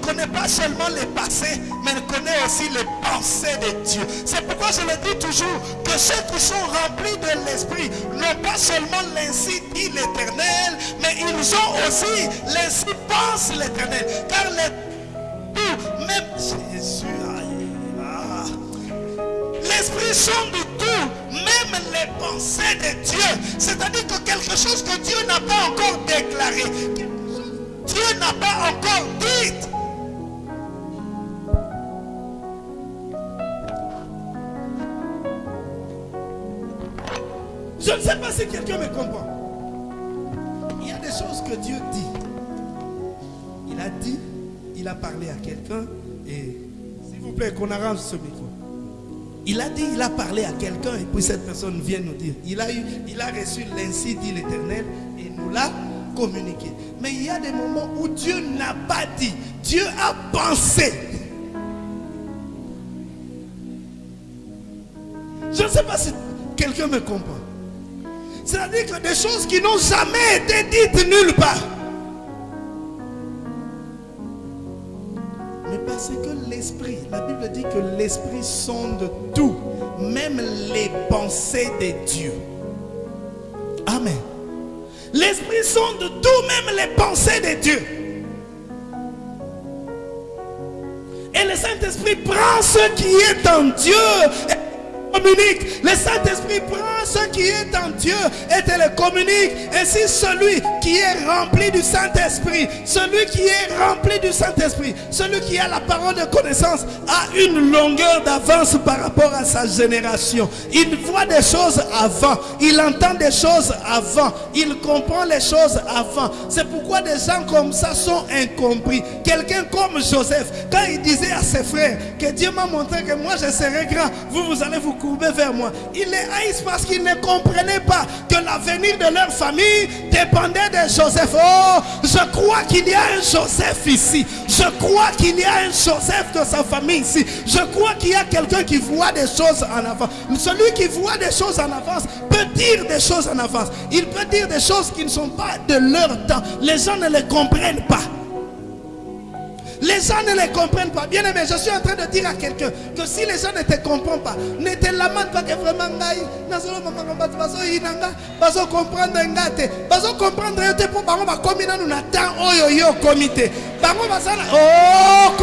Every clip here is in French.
connaît pas seulement les passés, mais connaît aussi les pensées de Dieu. C'est pourquoi je le dis toujours que ceux qui sont remplis de l'Esprit n'ont pas seulement l'ainsi dit l'Éternel, mais ils ont aussi l'ainsi pense l'Éternel. Car les tout, même Jésus, ah, l'Esprit sont du tout, même les pensées de Dieu. C'est-à-dire que quelque chose que Dieu n'a pas encore déclaré, Dieu n'a pas Je ne sais pas si quelqu'un me comprend. Il y a des choses que Dieu dit. Il a dit, il a parlé à quelqu'un et s'il vous plaît qu'on arrange ce micro. Il a dit, il a parlé à quelqu'un et puis cette personne vient nous dire. Il a, reçu l'ainsi dit l'Éternel et nous l'a communiqué. Mais il y a des moments où Dieu n'a pas dit. Dieu a pensé. Je ne sais pas si quelqu'un me comprend. C'est-à-dire que des choses qui n'ont jamais été dites nulle part. Mais parce que l'esprit, la Bible dit que l'esprit sonde tout, même les pensées de Dieu. Amen. L'esprit sonde tout, même les pensées de Dieu. Et le Saint-Esprit prend ce qui est en Dieu et communique. Le Saint-Esprit prend ce qui est en Dieu et te le communique. Ainsi, celui qui est rempli du Saint-Esprit, celui qui est rempli du Saint-Esprit, celui qui a la parole de connaissance, a une longueur d'avance par rapport à sa génération. Il voit des choses avant, il entend des choses avant, il comprend les choses avant. C'est pourquoi des gens comme ça sont incompris. Quelqu'un comme Joseph, quand il disait à ses frères que Dieu m'a montré que moi je serai grand, vous, vous allez vous courber vers moi. Il les haïssent parce qu'ils ne comprenaient pas que l'avenir de leur famille dépendait de Joseph. Oh, je crois qu'il y a un Joseph ici. Je crois qu'il y a un Joseph de sa famille ici. Je crois qu'il y a quelqu'un qui voit des choses en avance. Celui qui voit des choses en avance peut dire des choses en avance. Il peut dire des choses qui ne sont pas de leur temps. Les gens ne les comprennent pas. Les gens ne les comprennent pas. Bien aimé, je suis en train de dire à quelqu'un que si les gens ne te comprennent pas, ne te lamentent pas que vraiment bazo comprendre ngate, bazo comprendre yote pour bango ba komi nanu na temps oyo yo komite. Bango basana oh.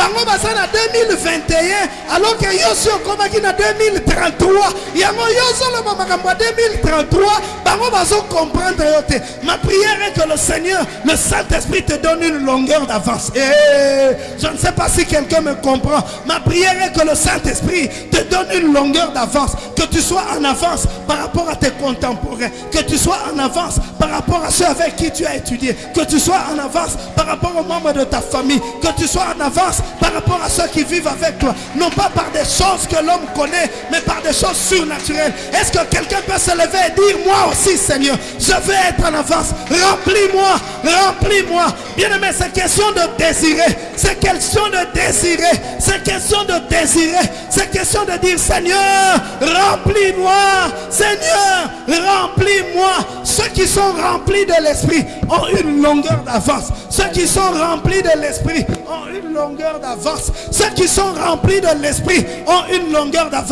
Bango basana 2021 alors que yo si okomaki na 2033. Yango yo solo makambo 2033, bango bazo comprendre yote. Ma prière est que le Seigneur, le Saint-Esprit te donne une longueur d'avance. Et je ne sais pas si quelqu'un me comprend. Ma prière est que le Saint-Esprit te donne une longueur d'avance. Que tu sois en avance par rapport à tes contemporains. Que tu sois en avance par rapport à ceux avec qui tu as étudié. Que tu sois en avance par rapport aux membres de ta famille. Que tu sois en avance par rapport à ceux qui vivent avec toi. Non pas par des choses que l'homme connaît, mais par des choses surnaturelles. Est-ce que quelqu'un peut se lever et dire, moi aussi Seigneur, je veux être en avance. Remplis-moi, remplis-moi. Bien aimé, c'est question de désirer. C'est question de désirer. C'est question de désirer. C'est question de dire, Seigneur, remplis-moi. Seigneur, remplis-moi. Ceux qui sont remplis de l'esprit ont une longueur d'avance. Ceux qui sont remplis de l'esprit ont une longueur d'avance. Ceux qui sont remplis de l'esprit ont une longueur d'avance.